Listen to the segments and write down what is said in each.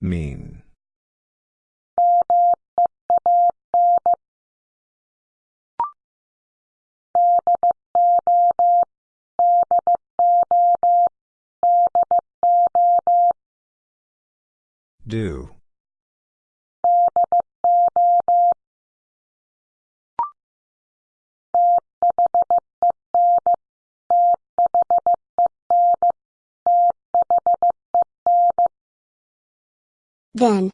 Mean. Do. Then.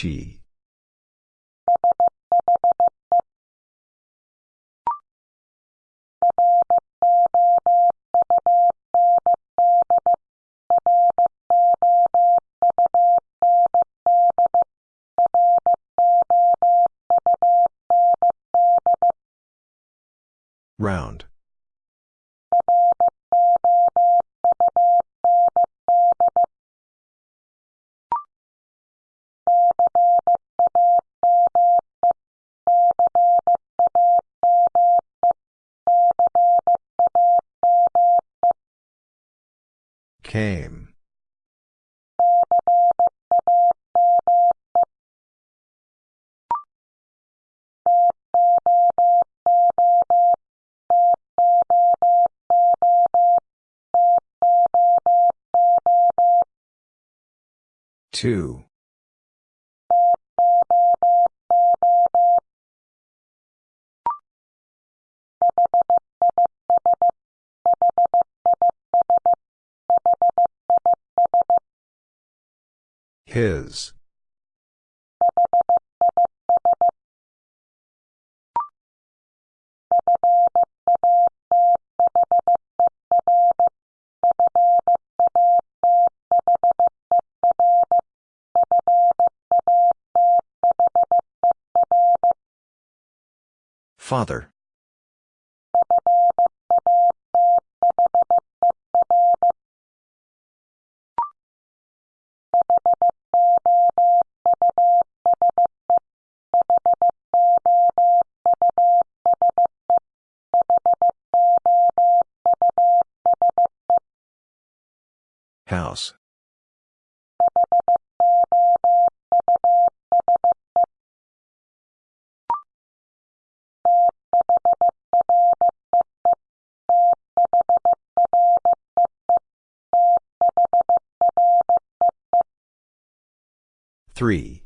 She. Two. His. Father. House. Three.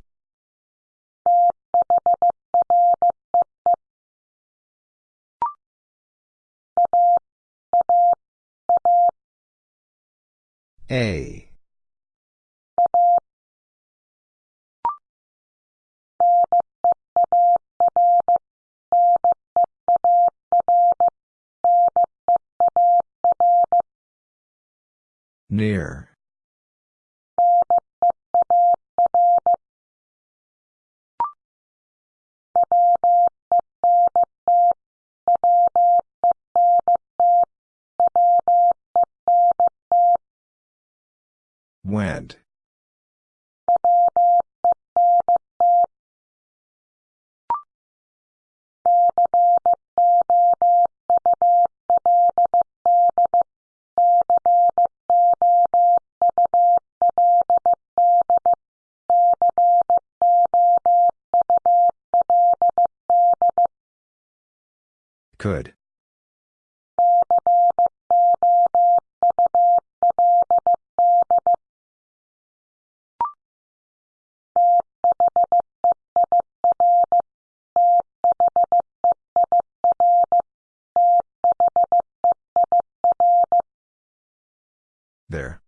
A. Near. There.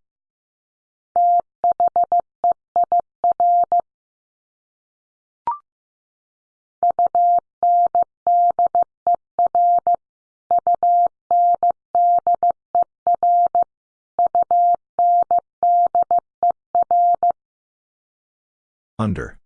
Under.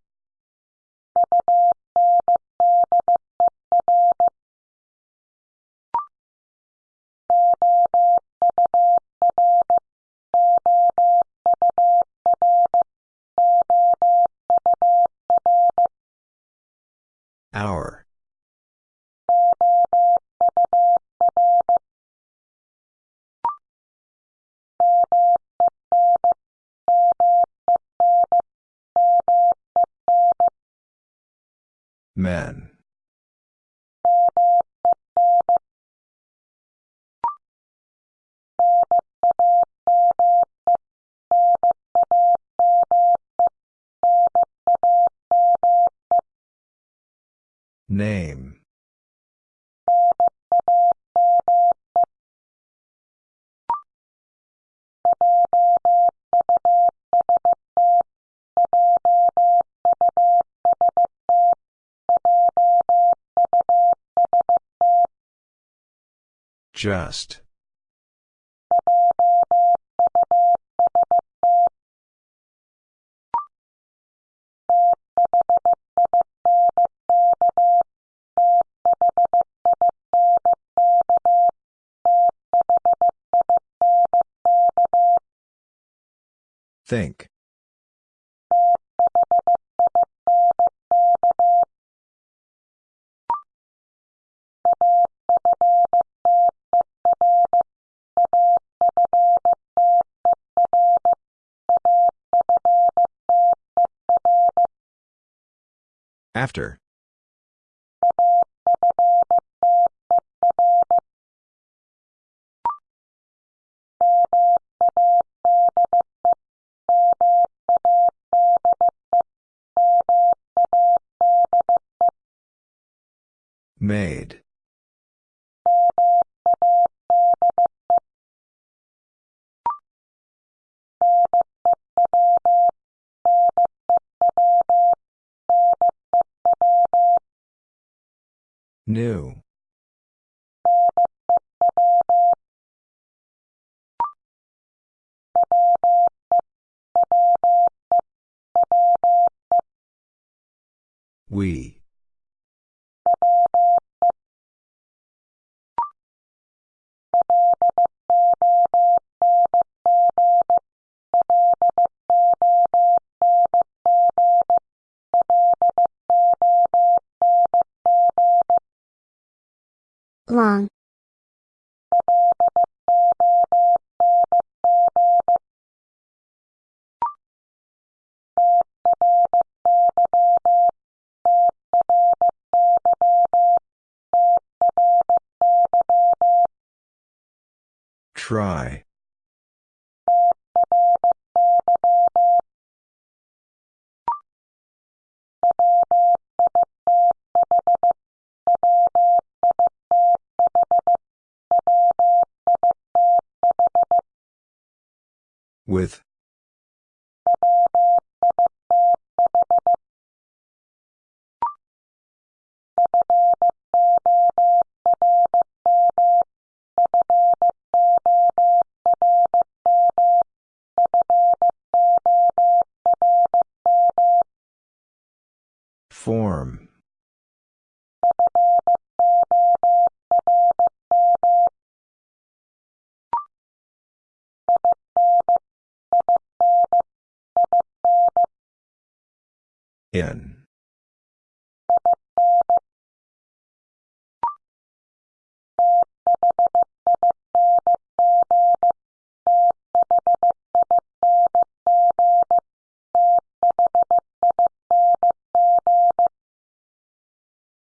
Just. Think. After. New. We. Try. With.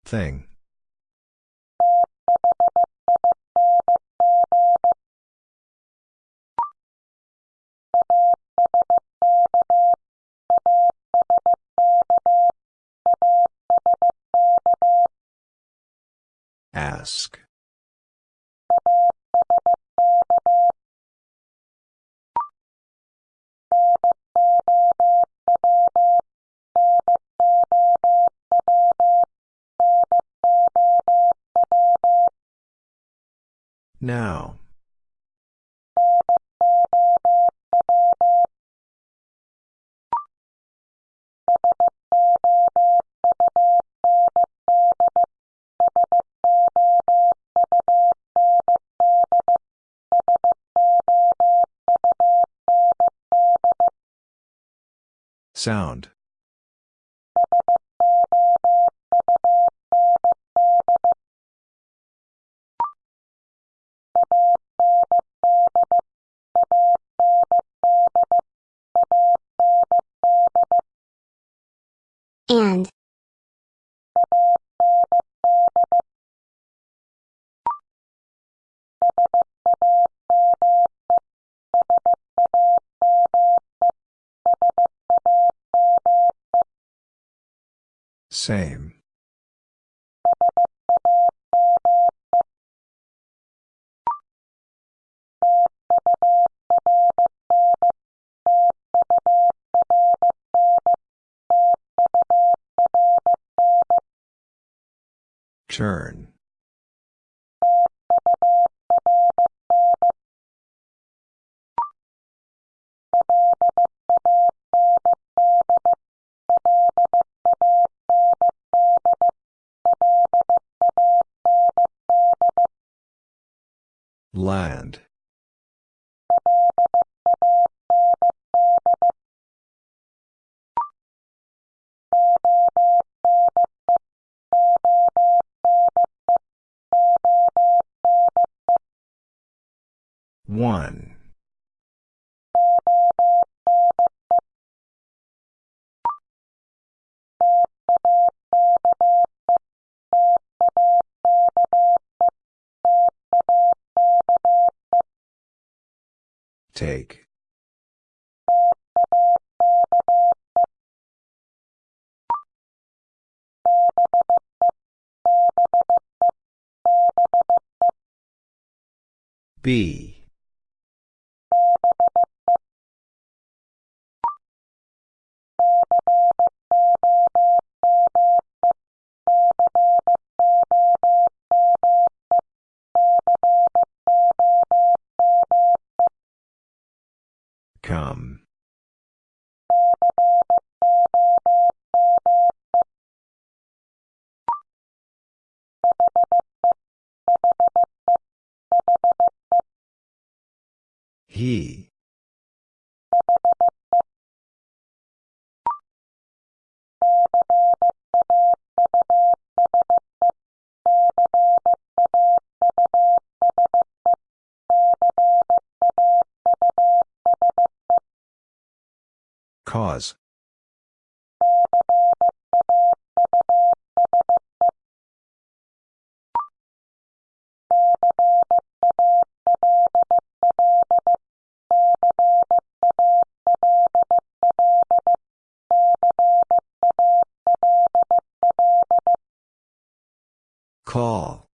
Thing. Now. Sound. And. Same. Turn. Take. B. Call.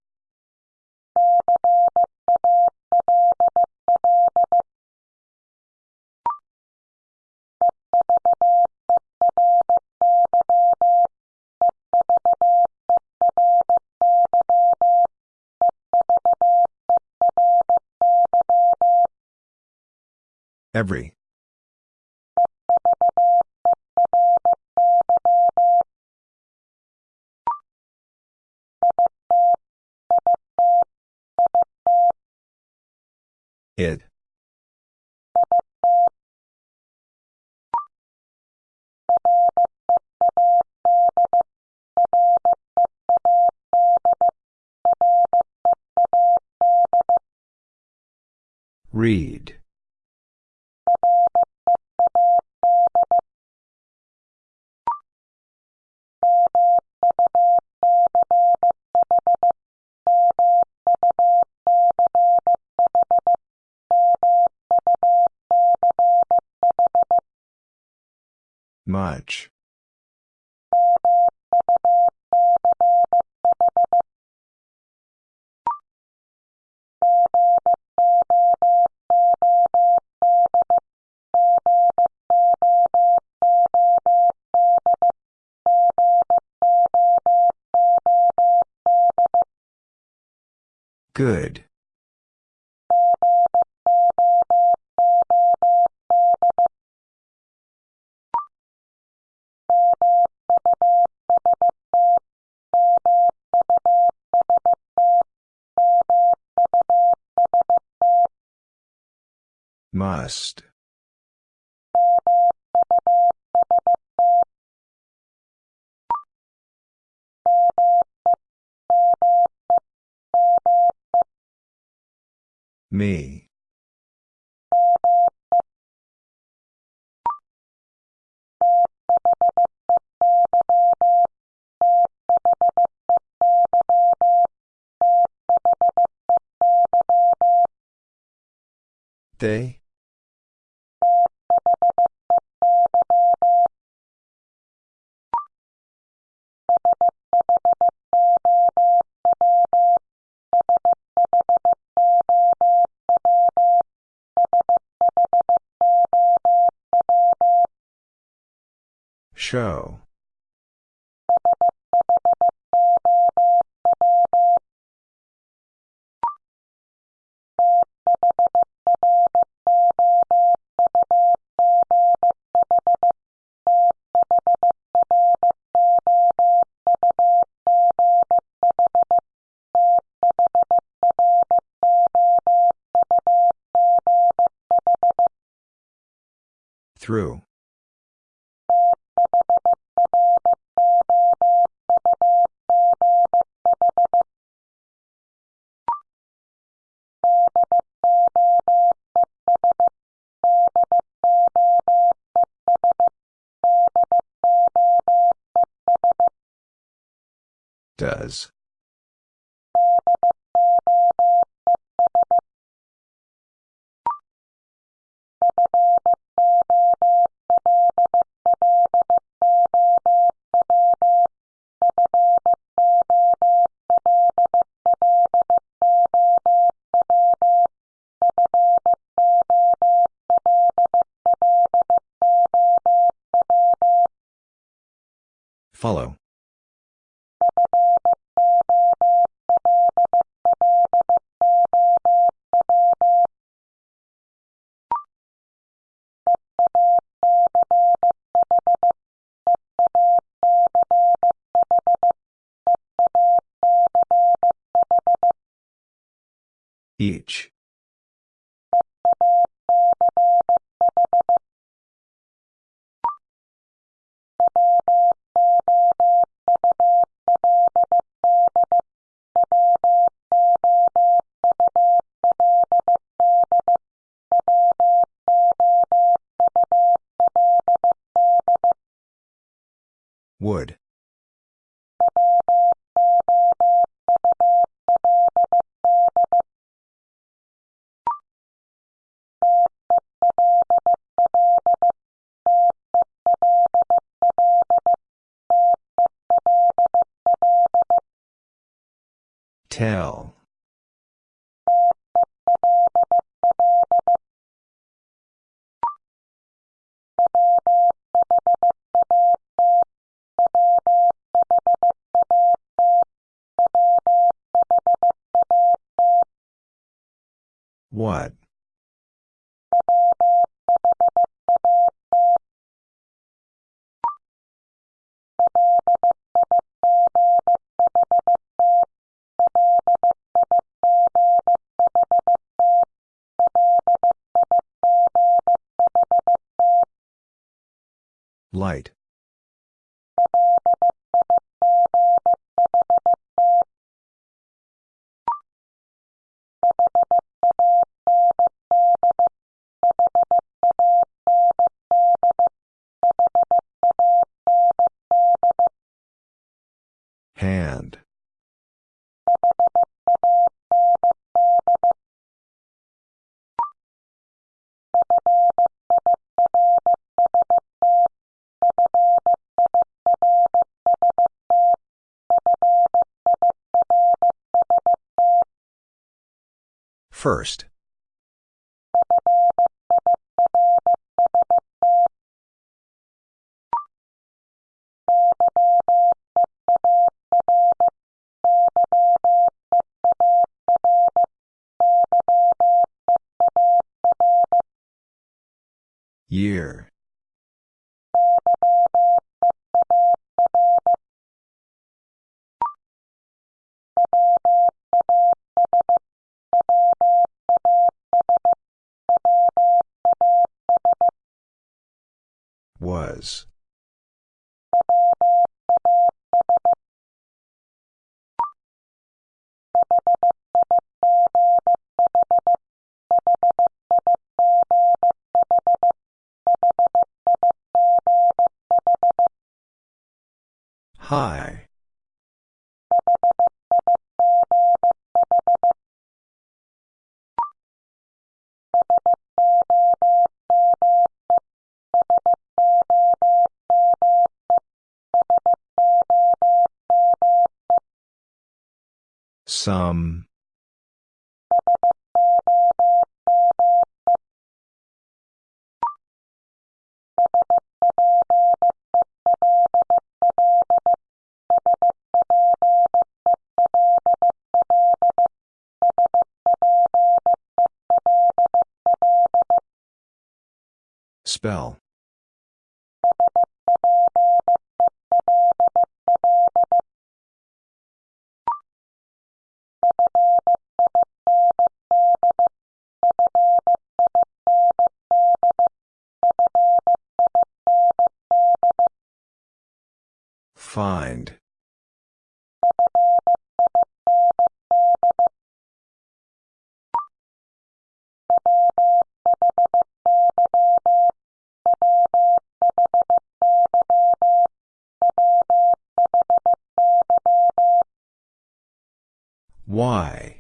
Every. Read. Me. They? Show. Through. Does. Follow. Each. What? Light. First. Year. Was. Some. Spell. Find. Why?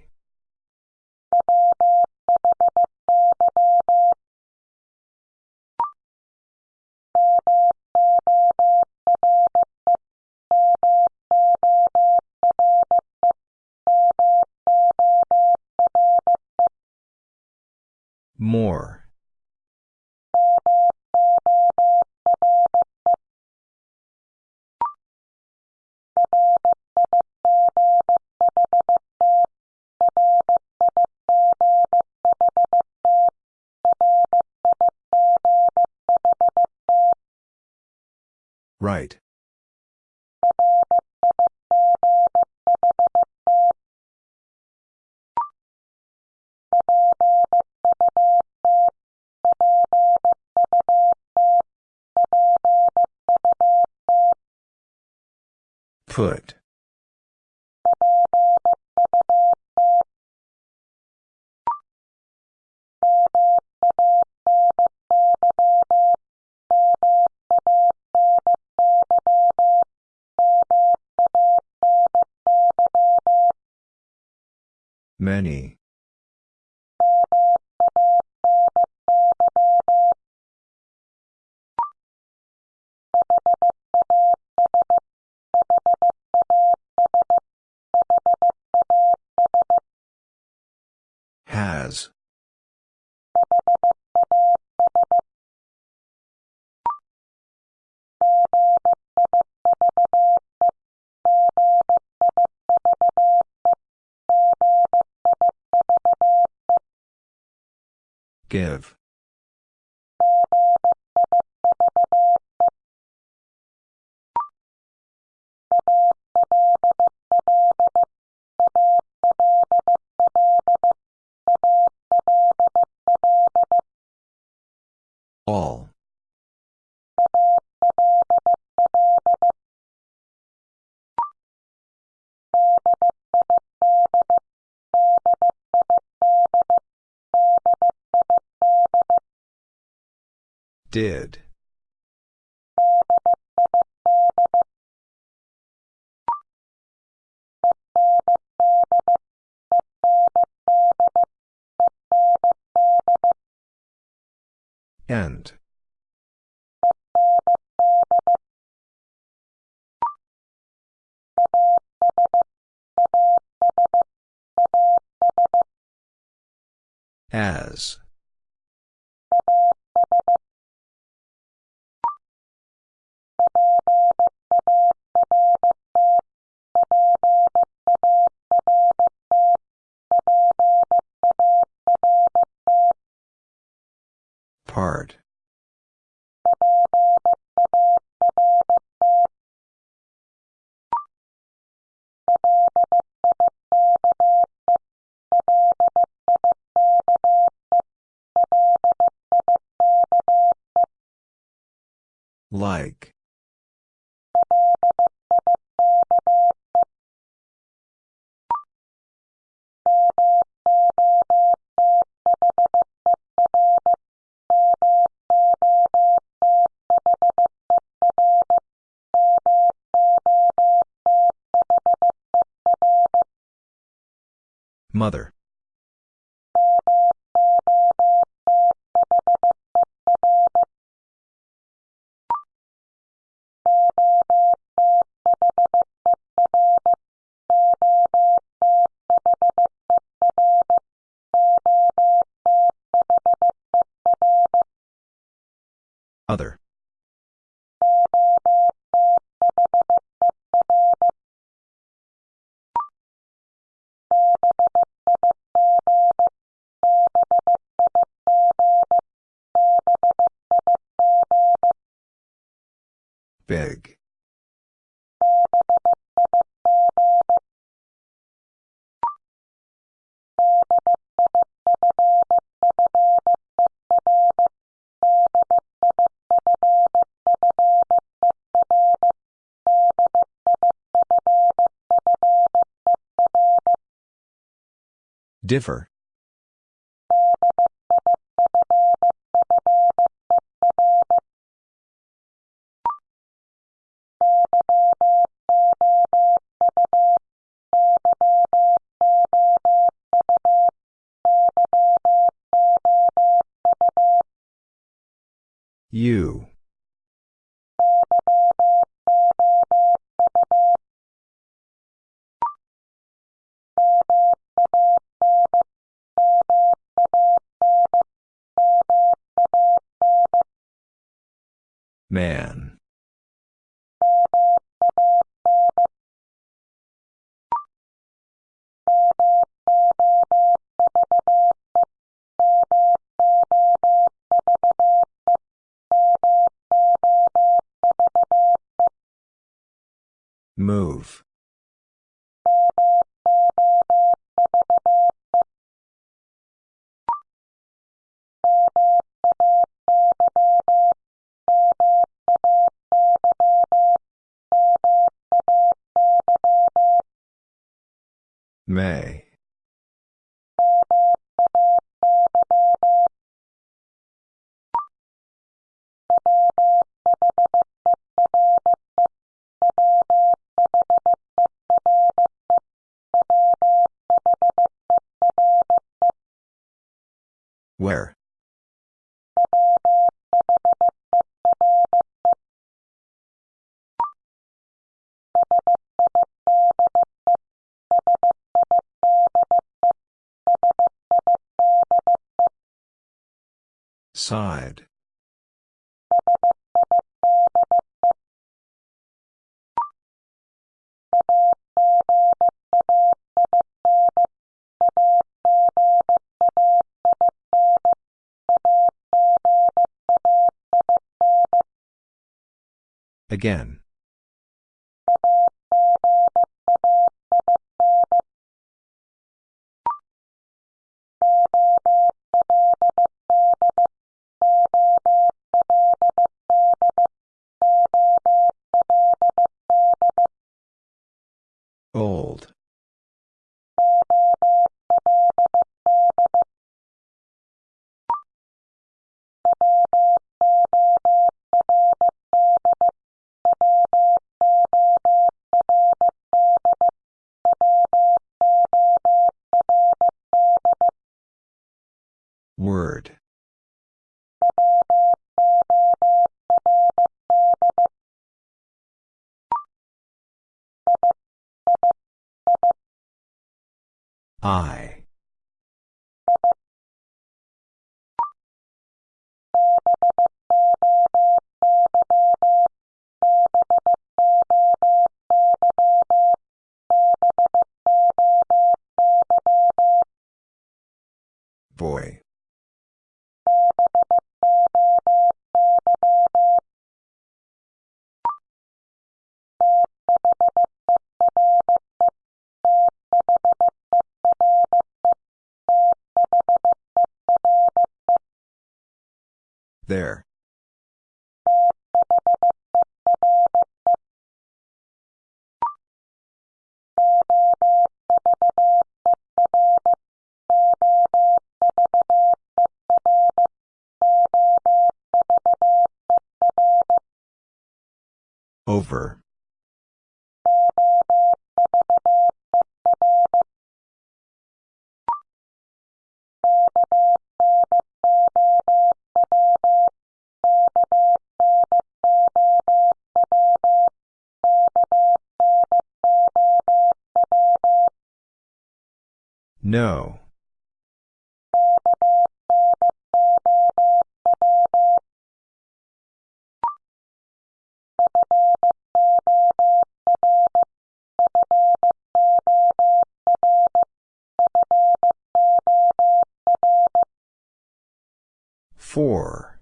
Put. Give. Did. End. As. Like. Differ. You. Man. Move. Side. Again. Old. There. Over. No. Four.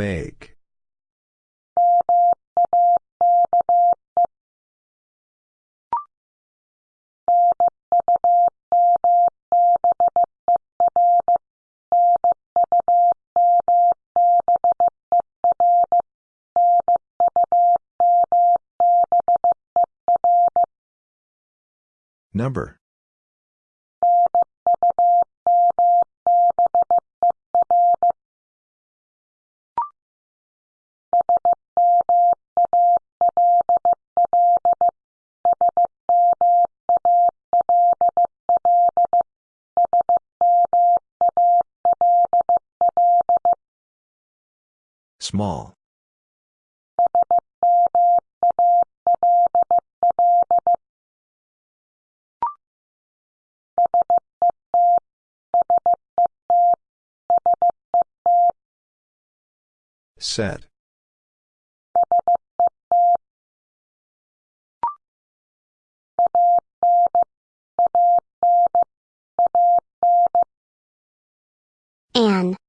Make. Small. Set. An.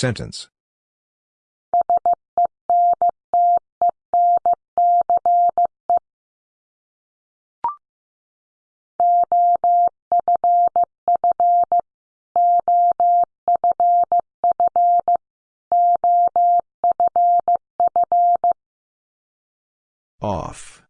Sentence. Off.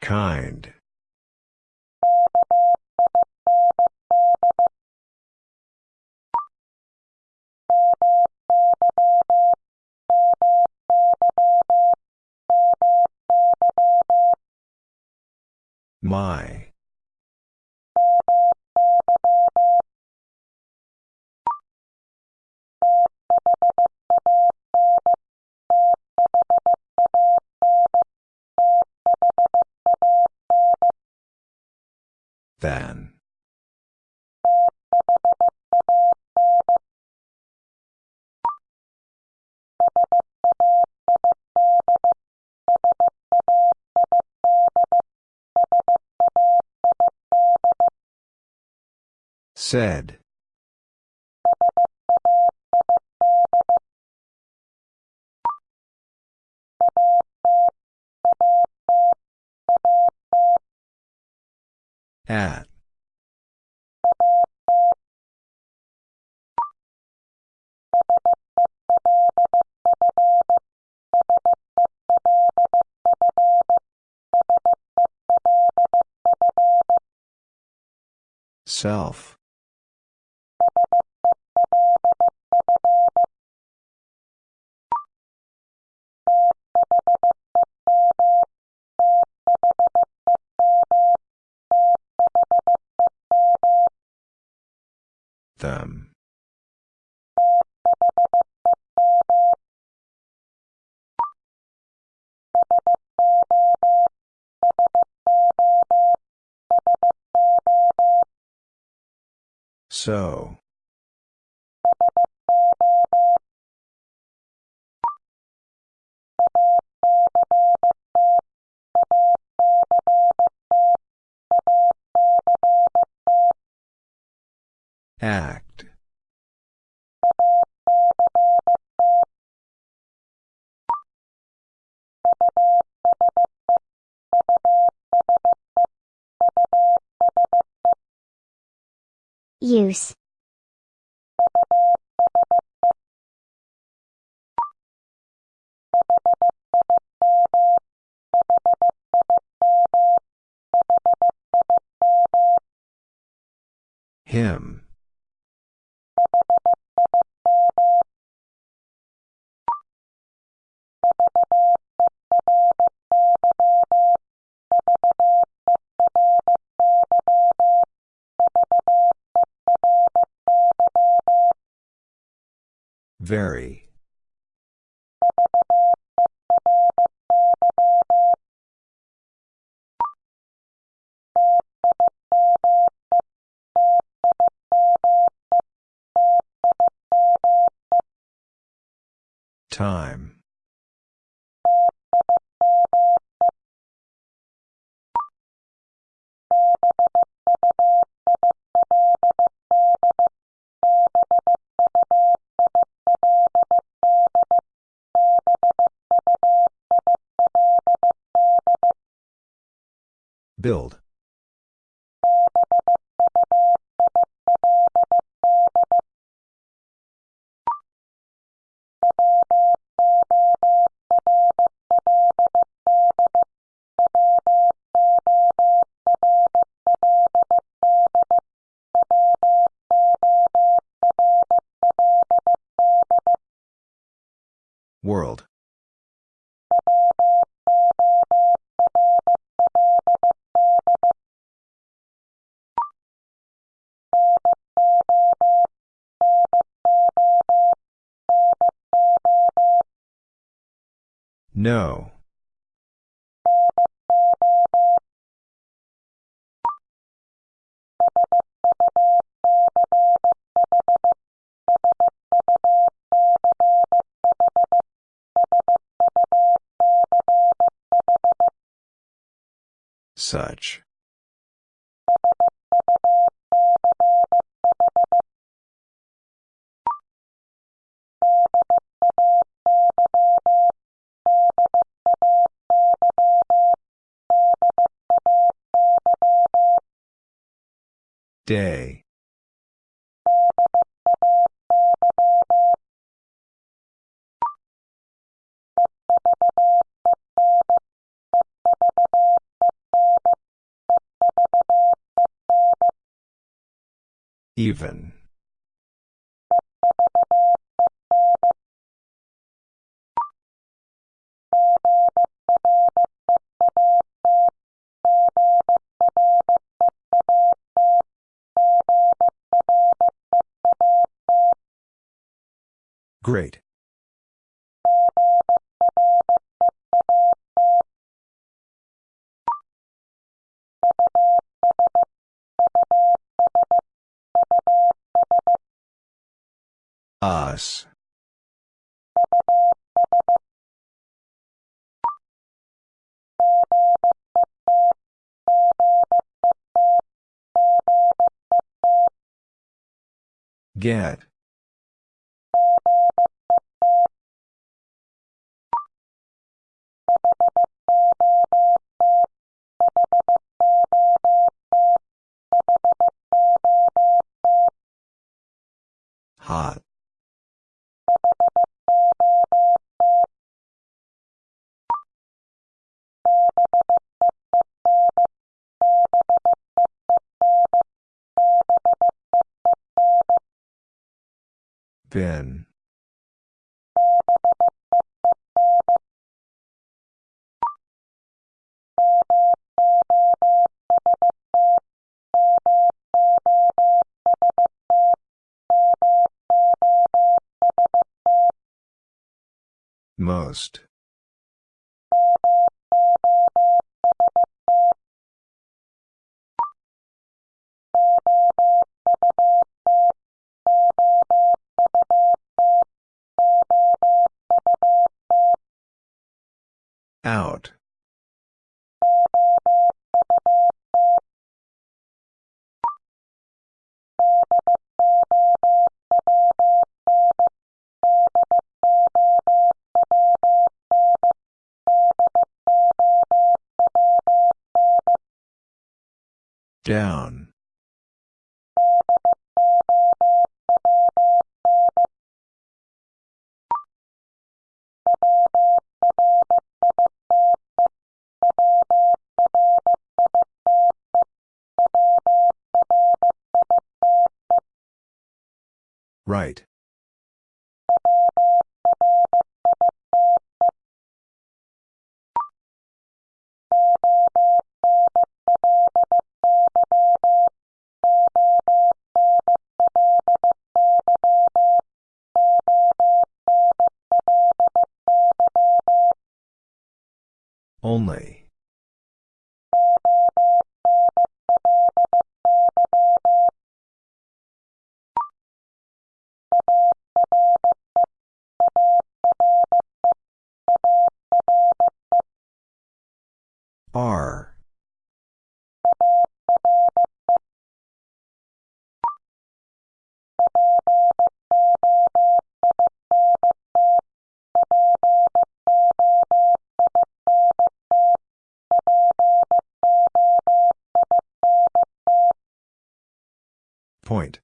Kind. My. Than. Said. At. Self. Them. So. Act. Use. Very. Time. Build. World. No. Such. Day. Even. Great. Us. Get. Been. Most. Out. Down. Right. Point.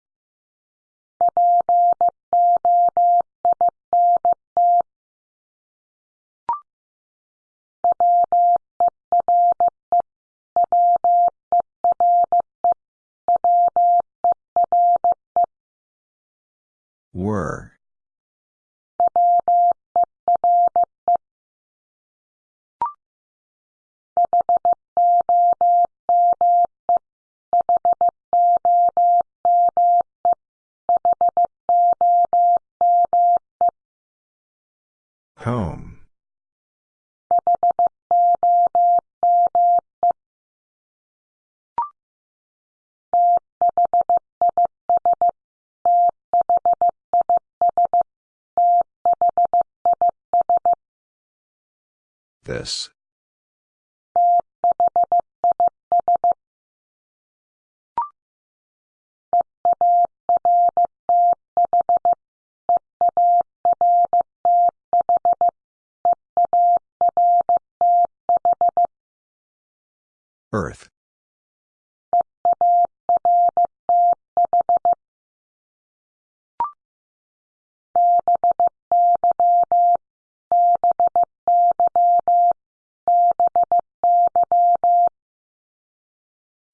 This.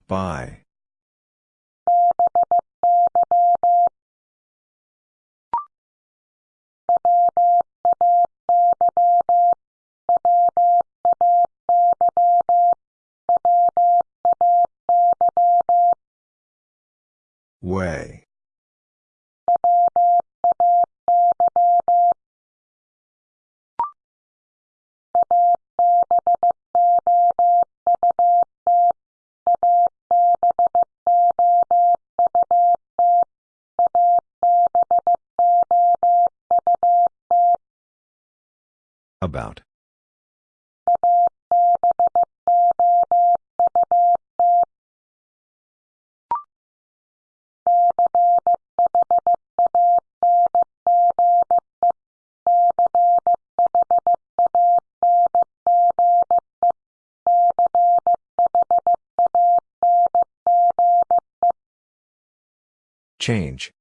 By. Way. Change.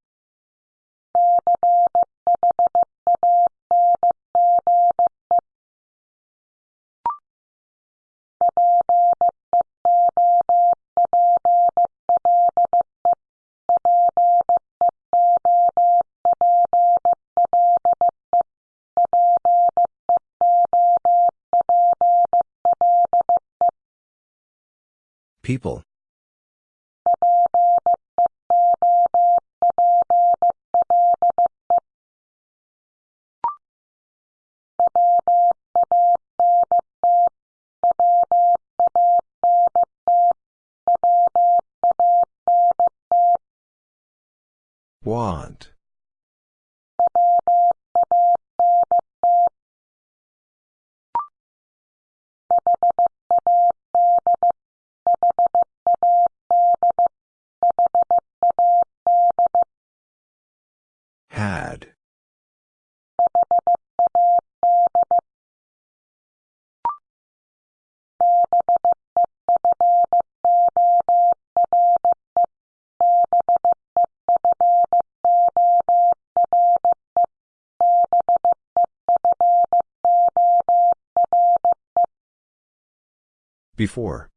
Before.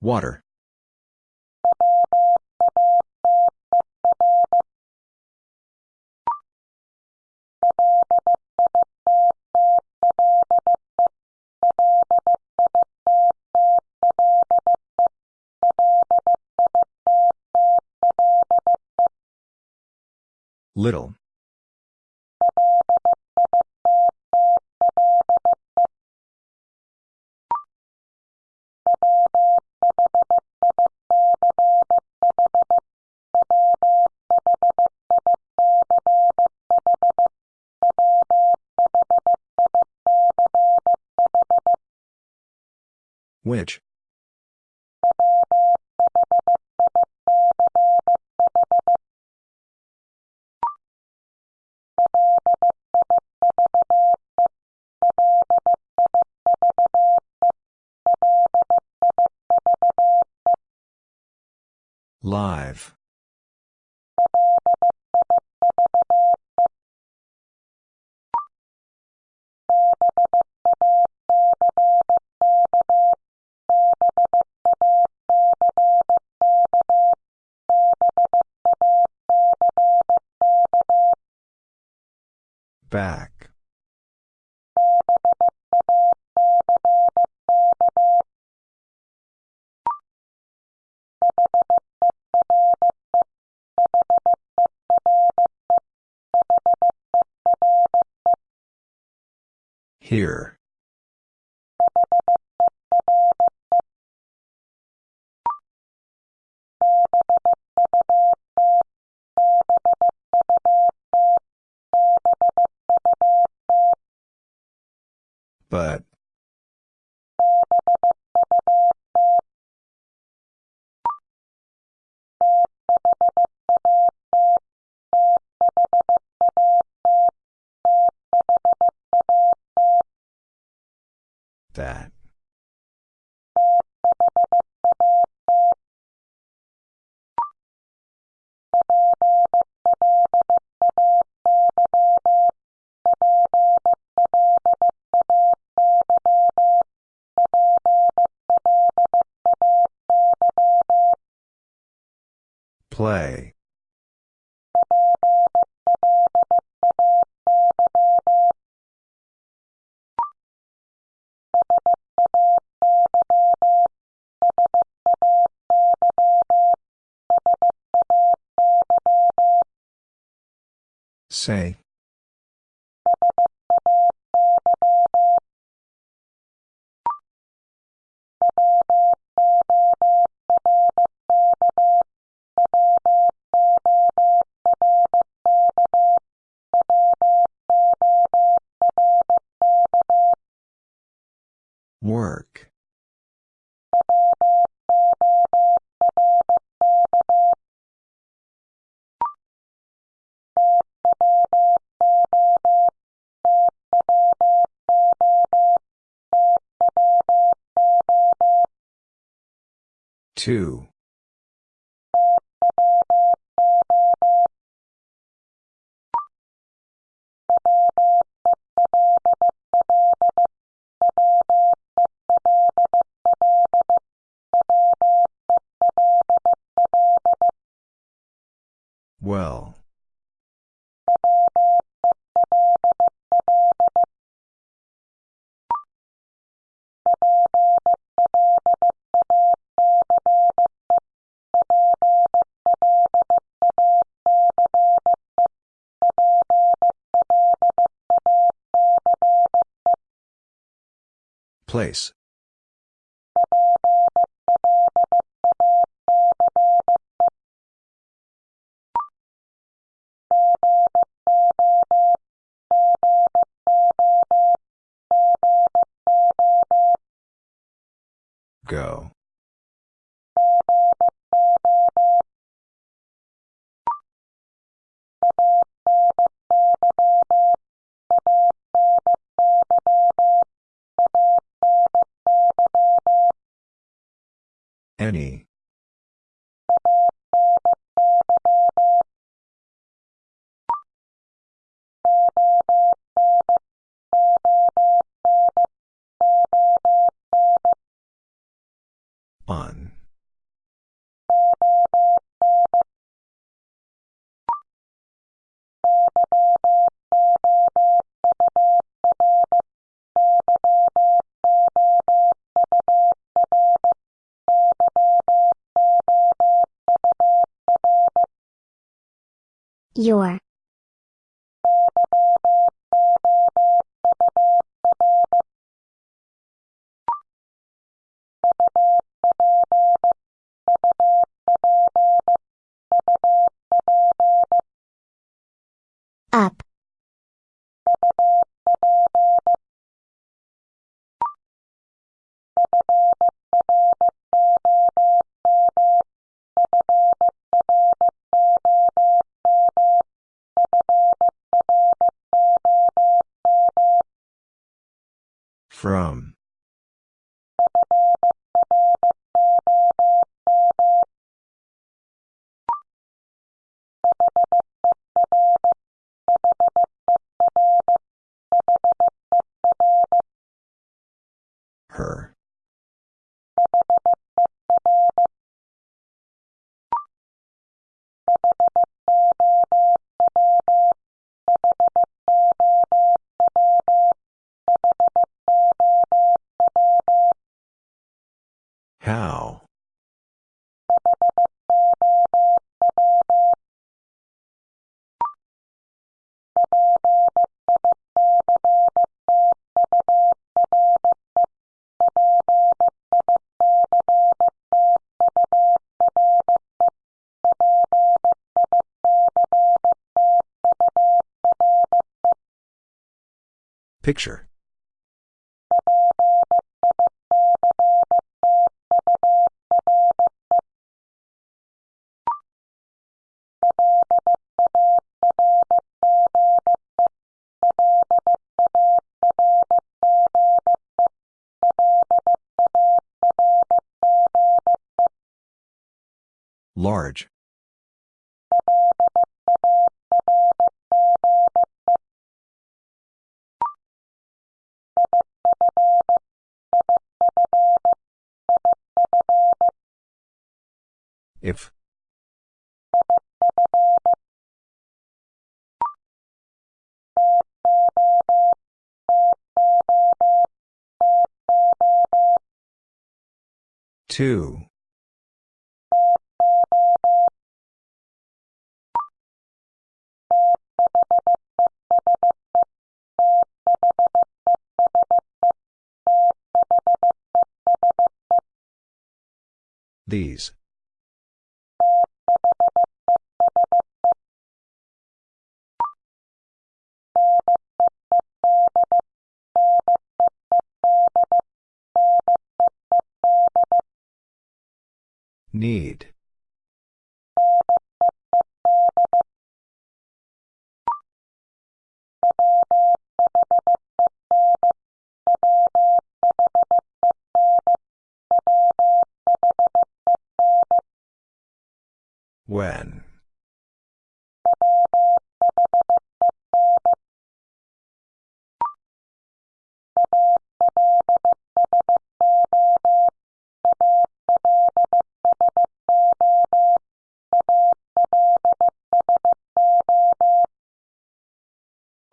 Water. Little. Which? Live. Here. Say. Two. Place. Your. Up. Picture. Large. If. Two. These. Need. When.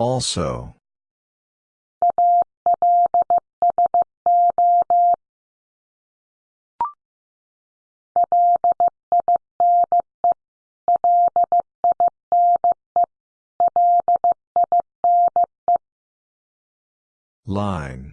Also. Line.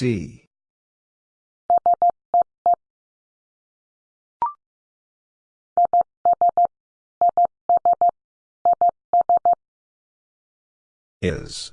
See. Is.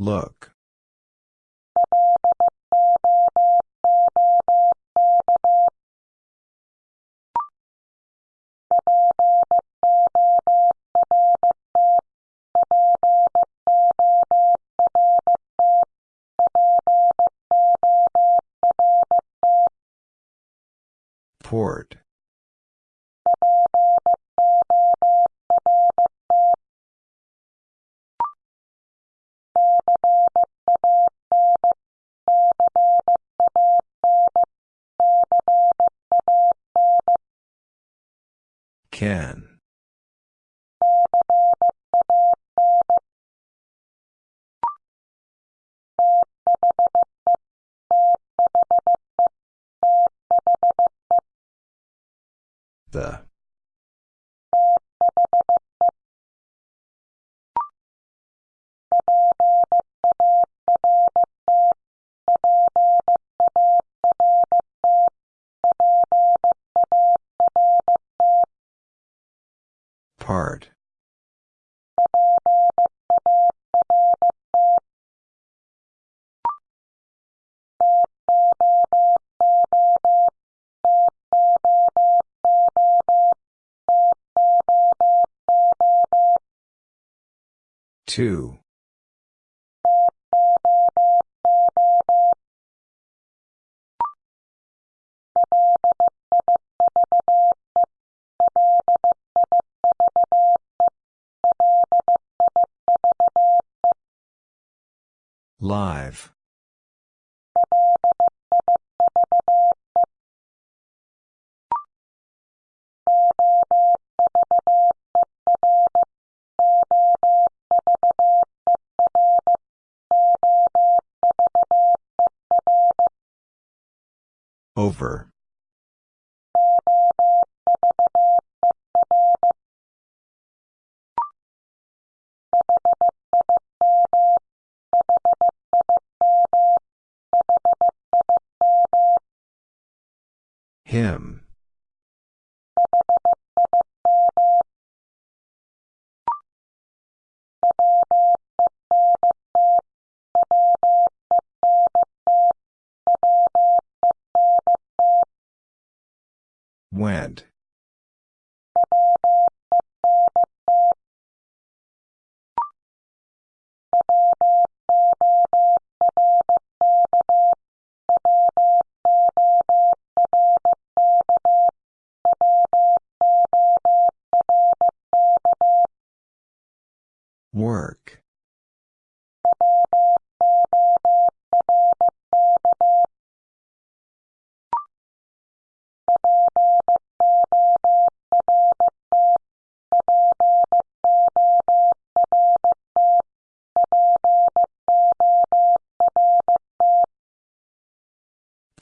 Look. Can. Two. Live.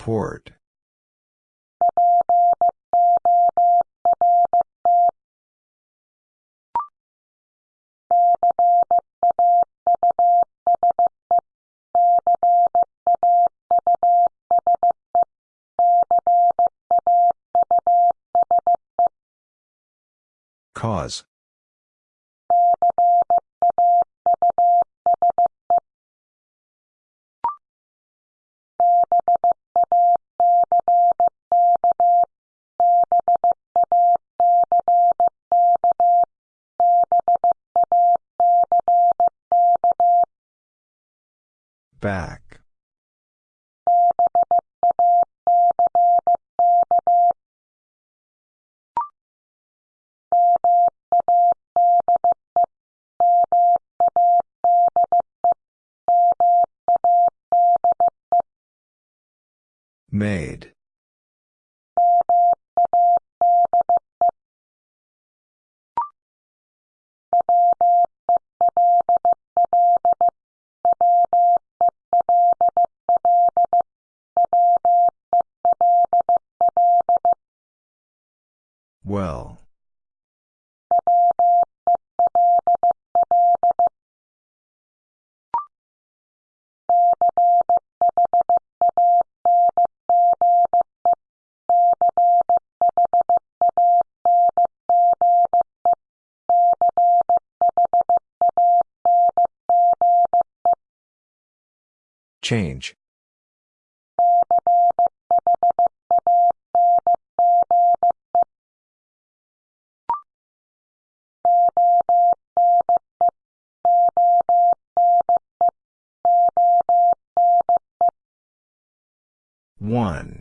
Port. Back. Change. One.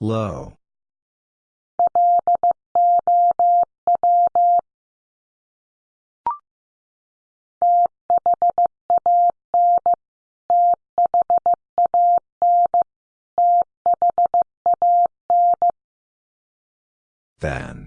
Low. Than.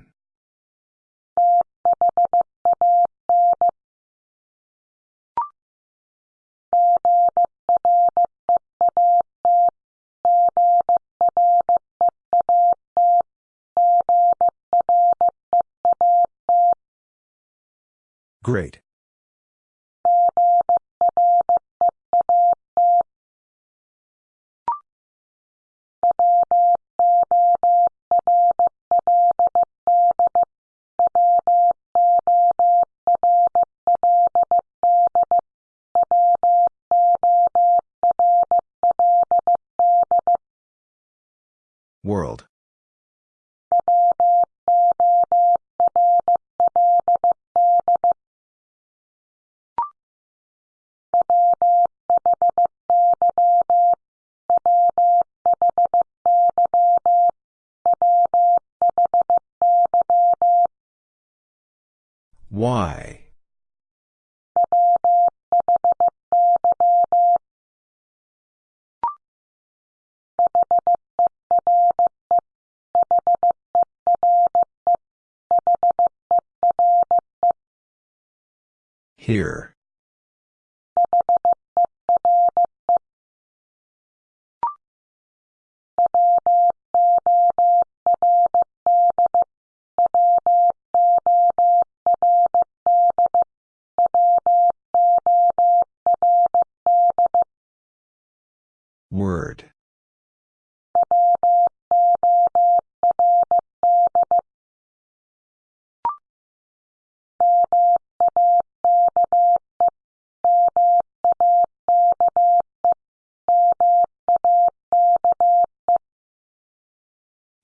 Here.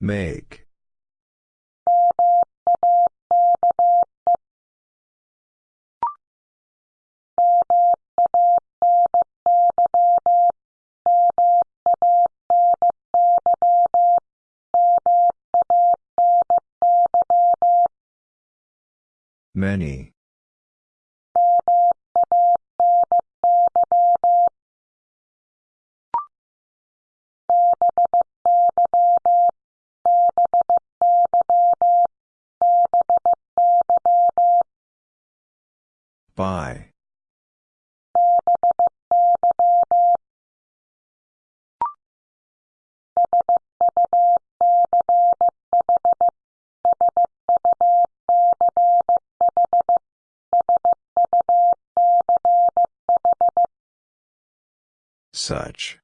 Make. Many. By. Such.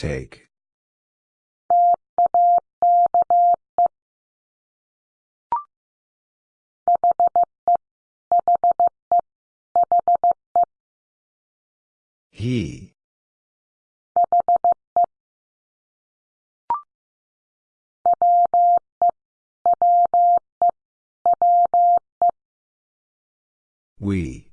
Take. He. We.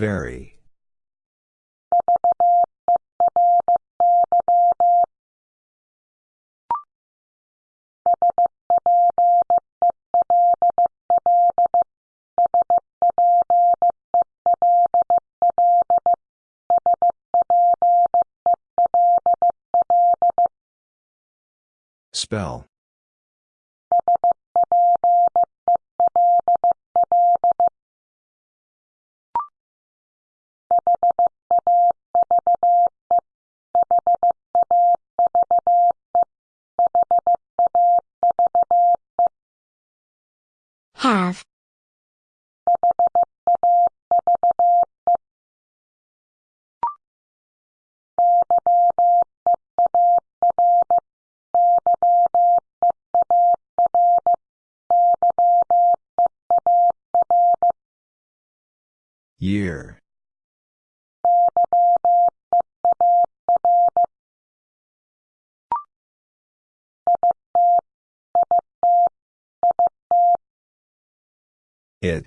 Very. Year. It.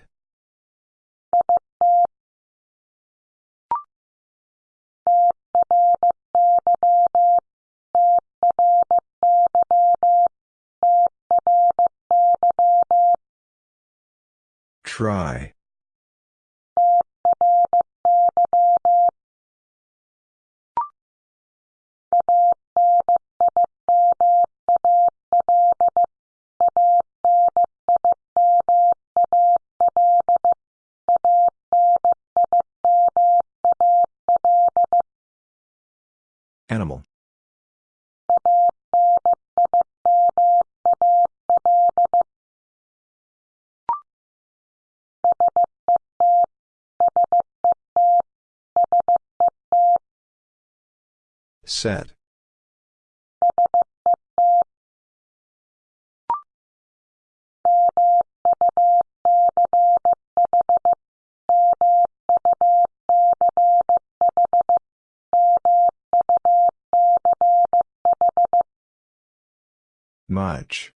Try. Set. Much.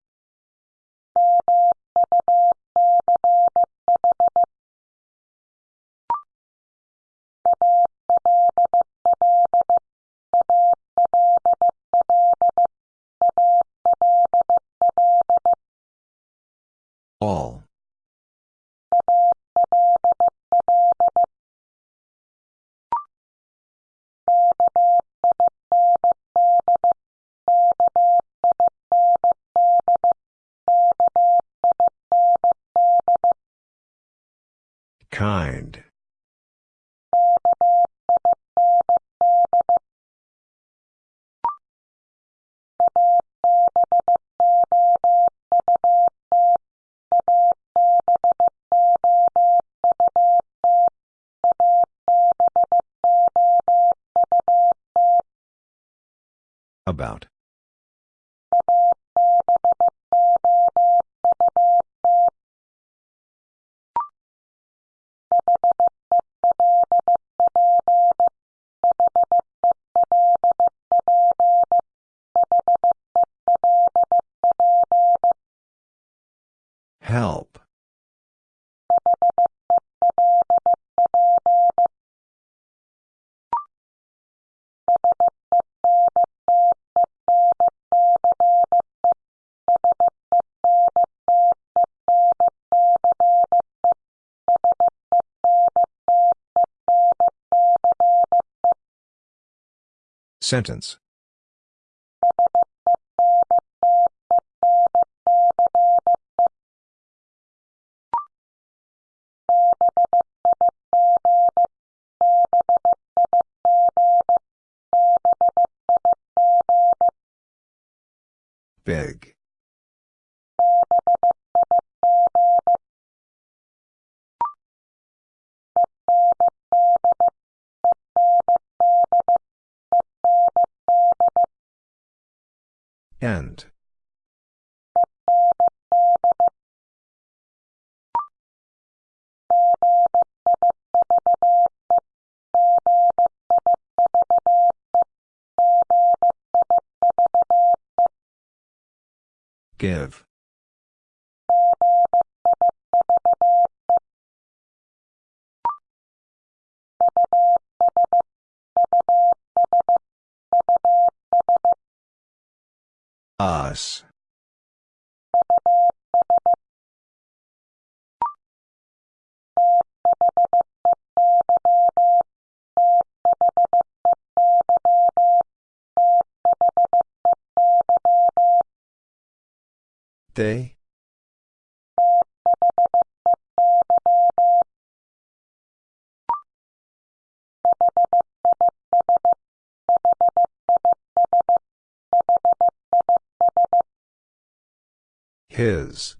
Sentence. Big. Give. His.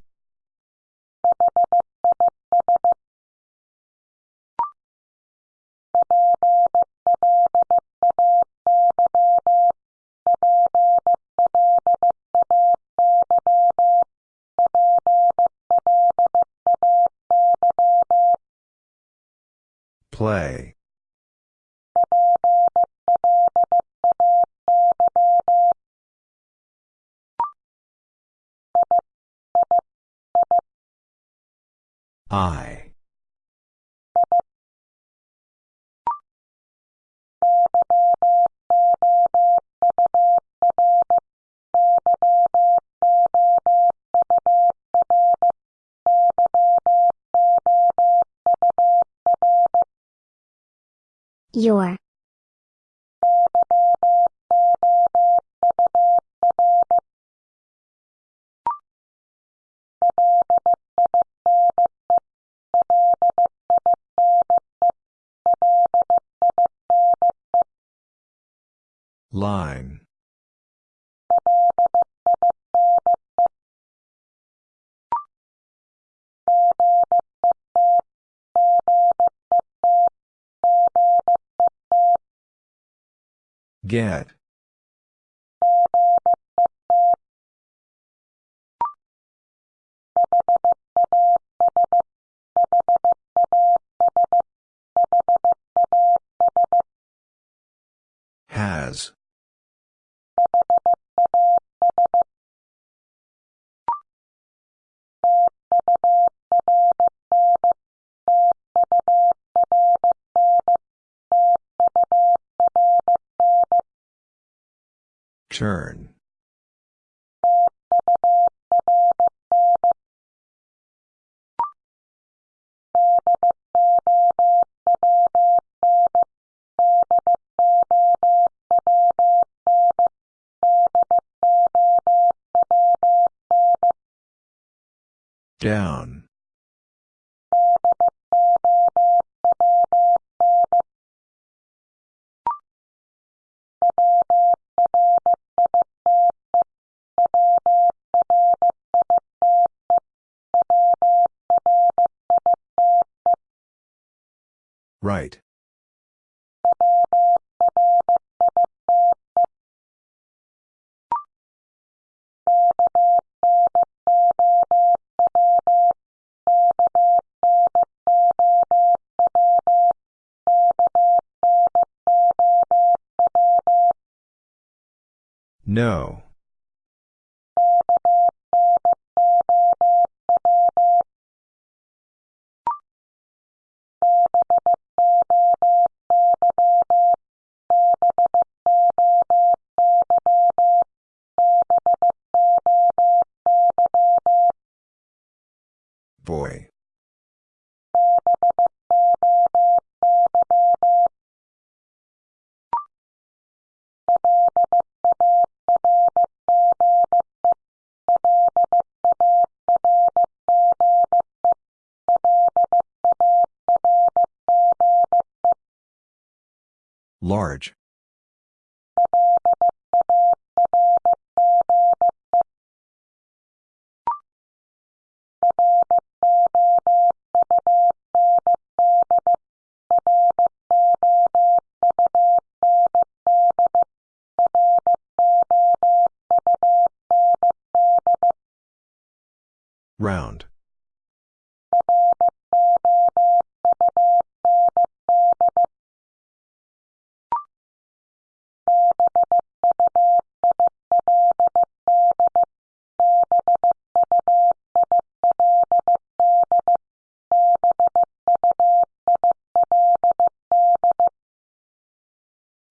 Line. Get. Down. Right. No. Large.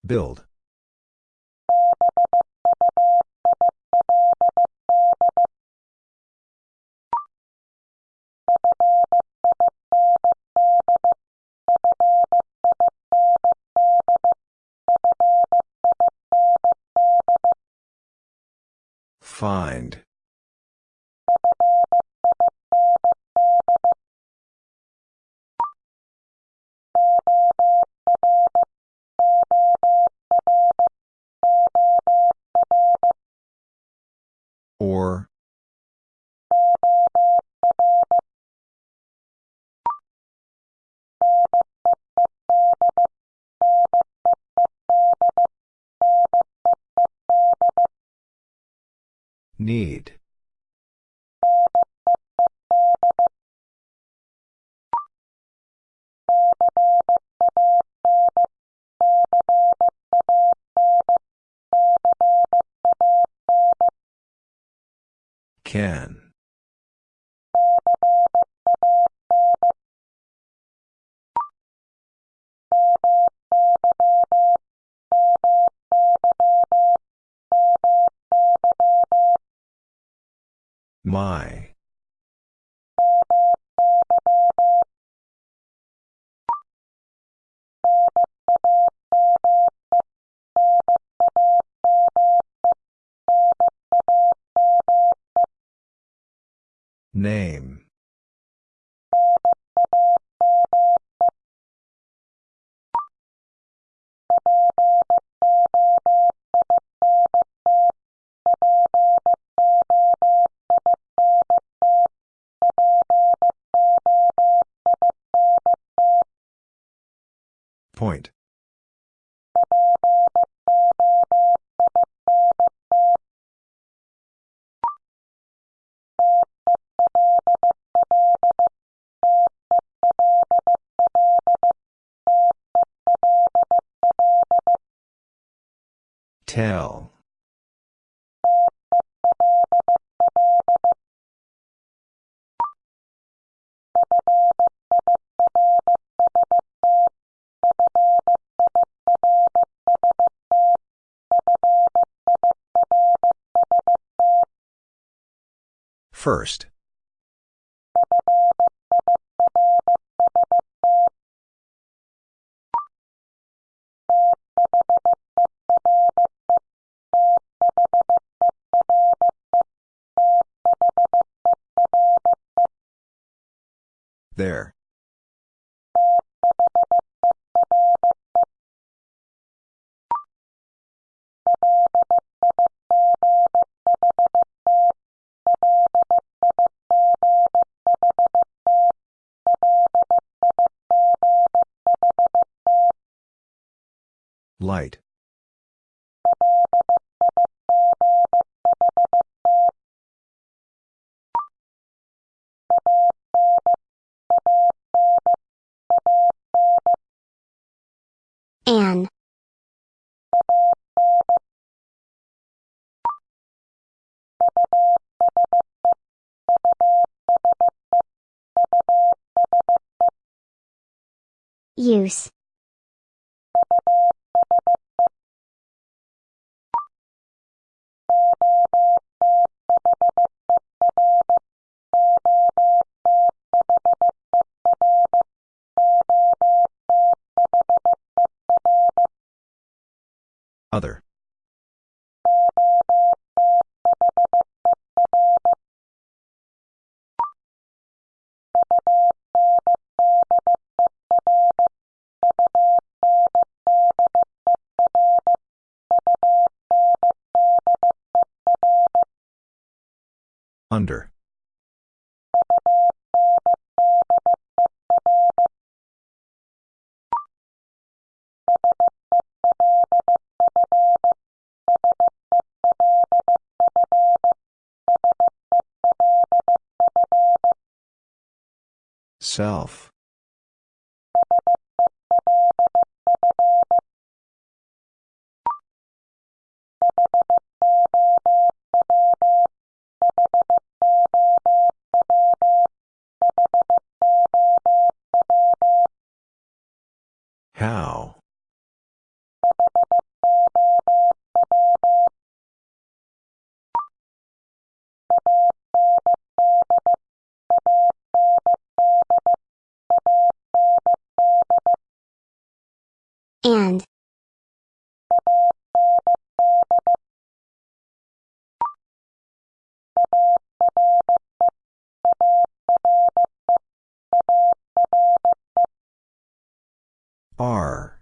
Build. Need. Can. My. First. There. Use. Other. Under. Self. R.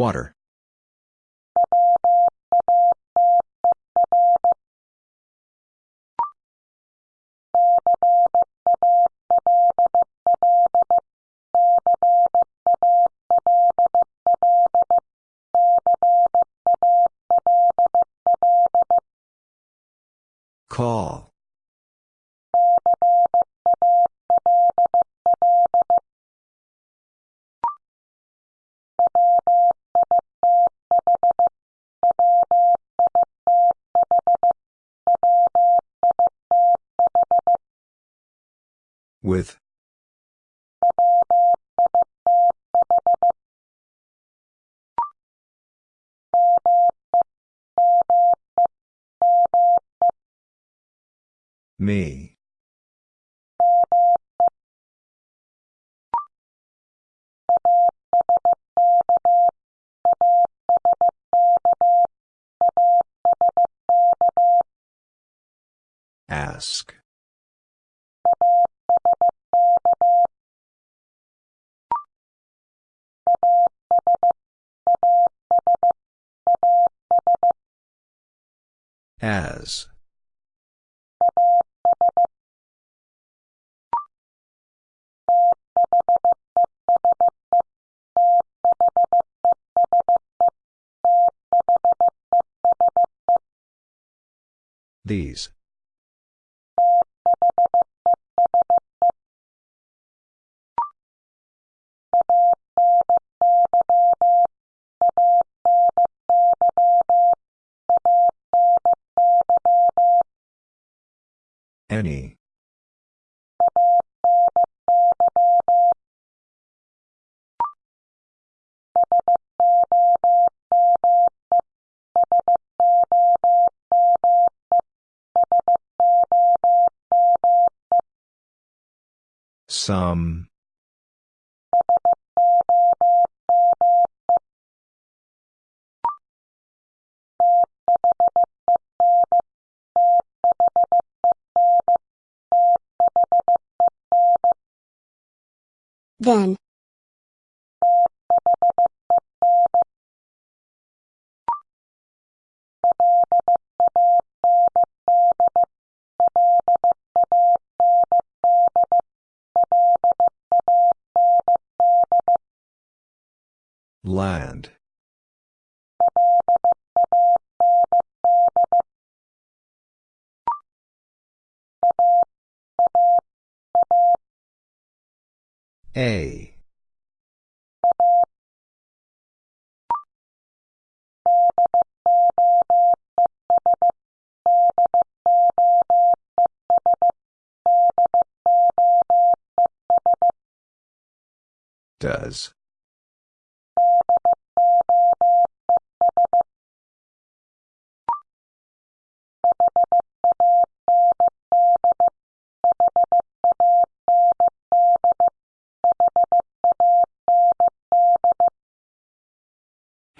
Water. Call. With. Me. These. Some. Then. Land. A. Does.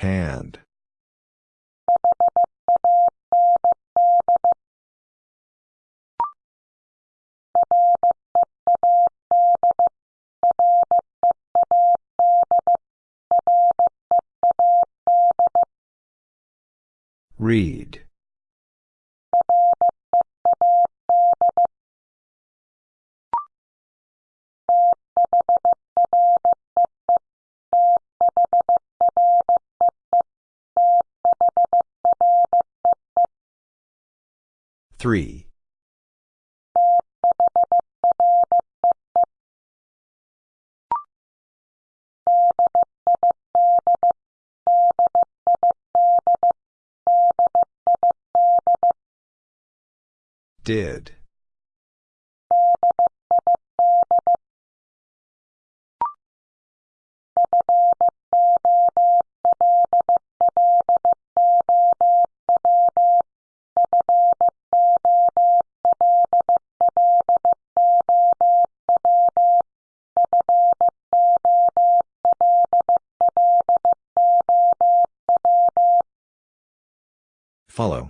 Hand. Read. Three. Did. Follow.